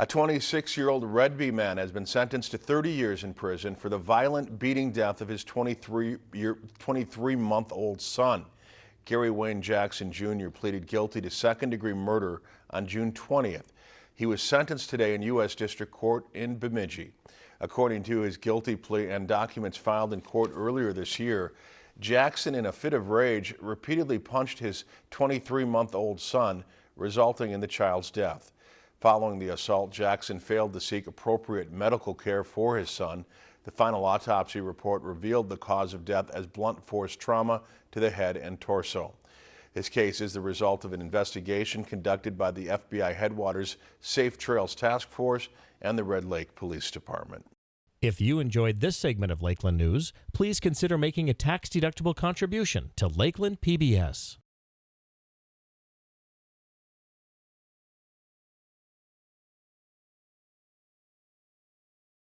A 26-year-old Redby man has been sentenced to 30 years in prison for the violent beating death of his 23-month-old son. Gary Wayne Jackson Jr. pleaded guilty to second-degree murder on June 20th. He was sentenced today in U.S. District Court in Bemidji. According to his guilty plea and documents filed in court earlier this year, Jackson, in a fit of rage, repeatedly punched his 23-month-old son, resulting in the child's death. Following the assault, Jackson failed to seek appropriate medical care for his son. The final autopsy report revealed the cause of death as blunt force trauma to the head and torso. This case is the result of an investigation conducted by the FBI Headwaters Safe Trails Task Force and the Red Lake Police Department. If you enjoyed this segment of Lakeland News, please consider making a tax-deductible contribution to Lakeland PBS.